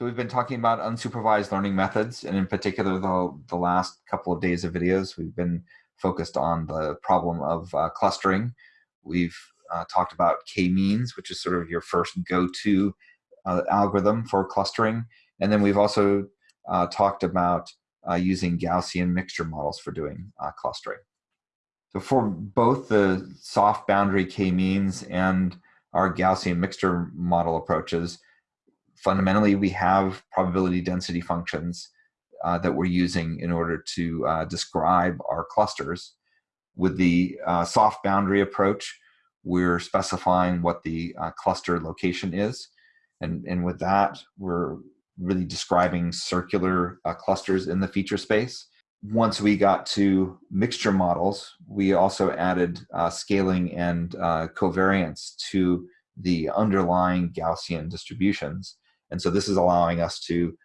So we've been talking about unsupervised learning methods, and in particular, the, the last couple of days of videos, we've been focused on the problem of uh, clustering. We've uh, talked about k-means, which is sort of your first go-to uh, algorithm for clustering. And then we've also uh, talked about uh, using Gaussian mixture models for doing uh, clustering. So for both the soft boundary k-means and our Gaussian mixture model approaches, fundamentally we have probability density functions uh, that we're using in order to uh, describe our clusters. With the uh, soft boundary approach, we're specifying what the uh, cluster location is. And, and with that, we're really describing circular uh, clusters in the feature space. Once we got to mixture models, we also added uh, scaling and covariance to the underlying Gaussian distributions. And so this is allowing us to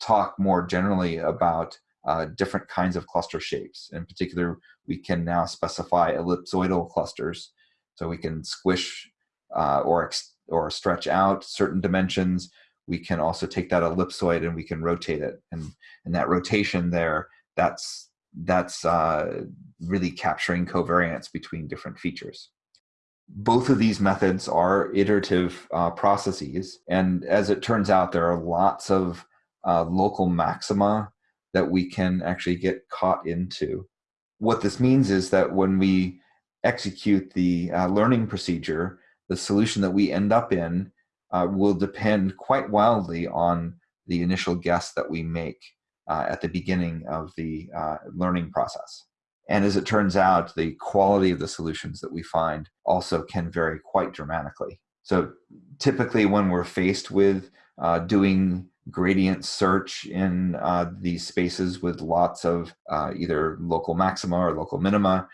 talk more generally about uh, different kinds of cluster shapes. In particular, we can now specify ellipsoidal clusters. So we can squish uh, or, or stretch out certain dimensions. We can also take that ellipsoid and we can rotate it. And, and that rotation there, that's, that's uh, really capturing covariance between different features both of these methods are iterative uh, processes. And as it turns out, there are lots of uh, local maxima that we can actually get caught into. What this means is that when we execute the uh, learning procedure, the solution that we end up in uh, will depend quite wildly on the initial guess that we make uh, at the beginning of the uh, learning process. And as it turns out, the quality of the solutions that we find also can vary quite dramatically. So typically when we're faced with uh, doing gradient search in uh, these spaces with lots of uh, either local maxima or local minima,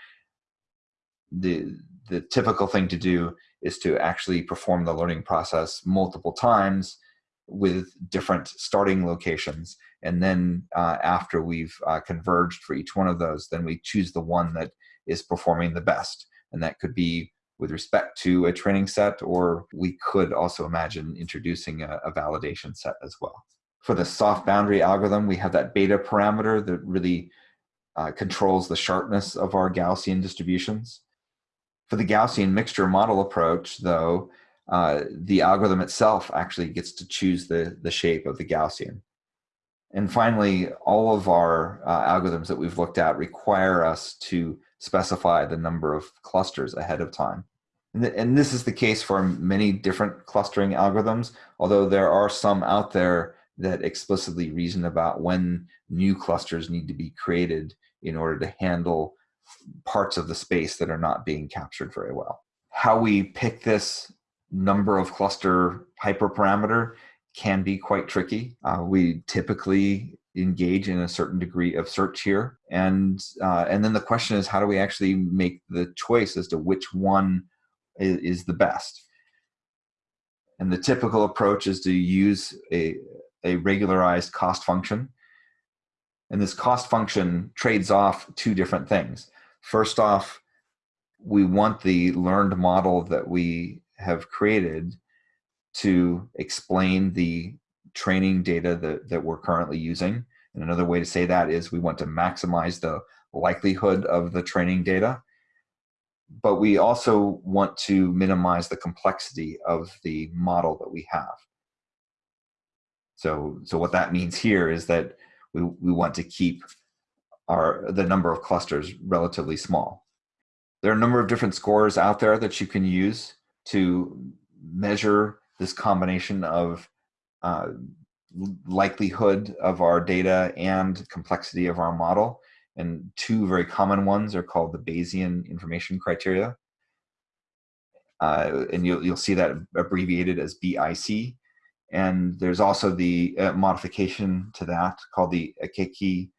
the, the typical thing to do is to actually perform the learning process multiple times with different starting locations and then uh, after we've uh, converged for each one of those, then we choose the one that is performing the best. And that could be with respect to a training set, or we could also imagine introducing a, a validation set as well. For the soft boundary algorithm, we have that beta parameter that really uh, controls the sharpness of our Gaussian distributions. For the Gaussian mixture model approach, though, uh, the algorithm itself actually gets to choose the, the shape of the Gaussian. And finally, all of our uh, algorithms that we've looked at require us to specify the number of clusters ahead of time. And, th and this is the case for many different clustering algorithms, although there are some out there that explicitly reason about when new clusters need to be created in order to handle parts of the space that are not being captured very well. How we pick this number of cluster hyperparameter can be quite tricky. Uh, we typically engage in a certain degree of search here. And, uh, and then the question is, how do we actually make the choice as to which one is, is the best? And the typical approach is to use a, a regularized cost function. And this cost function trades off two different things. First off, we want the learned model that we have created to explain the training data that, that we're currently using. And another way to say that is we want to maximize the likelihood of the training data. But we also want to minimize the complexity of the model that we have. So, so what that means here is that we, we want to keep our, the number of clusters relatively small. There are a number of different scores out there that you can use to measure this combination of uh, likelihood of our data and complexity of our model. And two very common ones are called the Bayesian information criteria. Uh, and you'll, you'll see that abbreviated as BIC. And there's also the uh, modification to that called the Akaike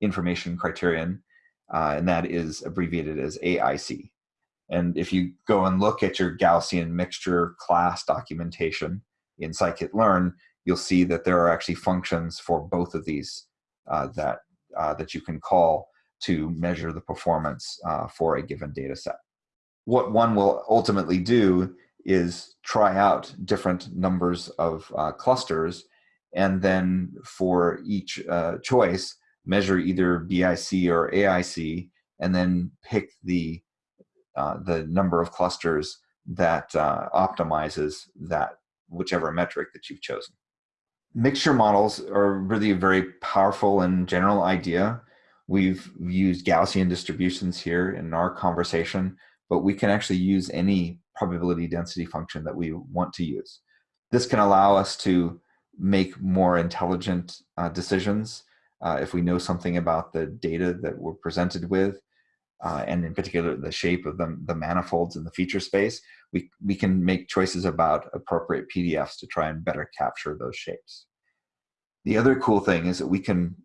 information criterion, uh, and that is abbreviated as AIC. And if you go and look at your Gaussian mixture class documentation in scikit-learn, you'll see that there are actually functions for both of these uh, that, uh, that you can call to measure the performance uh, for a given data set. What one will ultimately do is try out different numbers of uh, clusters and then for each uh, choice, measure either BIC or AIC, and then pick the uh, the number of clusters that uh, optimizes that whichever metric that you've chosen. Mixture models are really a very powerful and general idea. We've used Gaussian distributions here in our conversation, but we can actually use any probability density function that we want to use. This can allow us to make more intelligent uh, decisions uh, if we know something about the data that we're presented with, uh, and in particular the shape of the, the manifolds in the feature space, we, we can make choices about appropriate PDFs to try and better capture those shapes. The other cool thing is that we can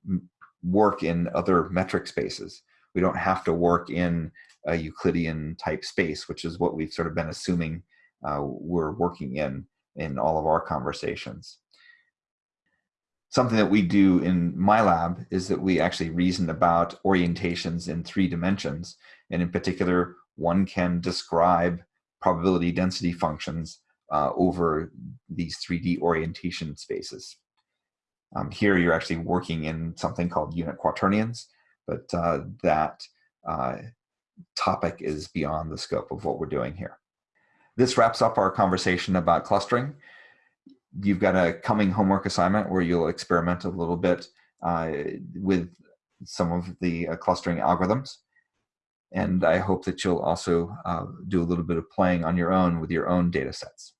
work in other metric spaces. We don't have to work in a Euclidean type space, which is what we've sort of been assuming uh, we're working in in all of our conversations. Something that we do in my lab is that we actually reason about orientations in three dimensions. And in particular, one can describe probability density functions uh, over these 3D orientation spaces. Um, here you're actually working in something called unit quaternions, but uh, that uh, topic is beyond the scope of what we're doing here. This wraps up our conversation about clustering. You've got a coming homework assignment where you'll experiment a little bit uh, with some of the uh, clustering algorithms. And I hope that you'll also uh, do a little bit of playing on your own with your own data sets.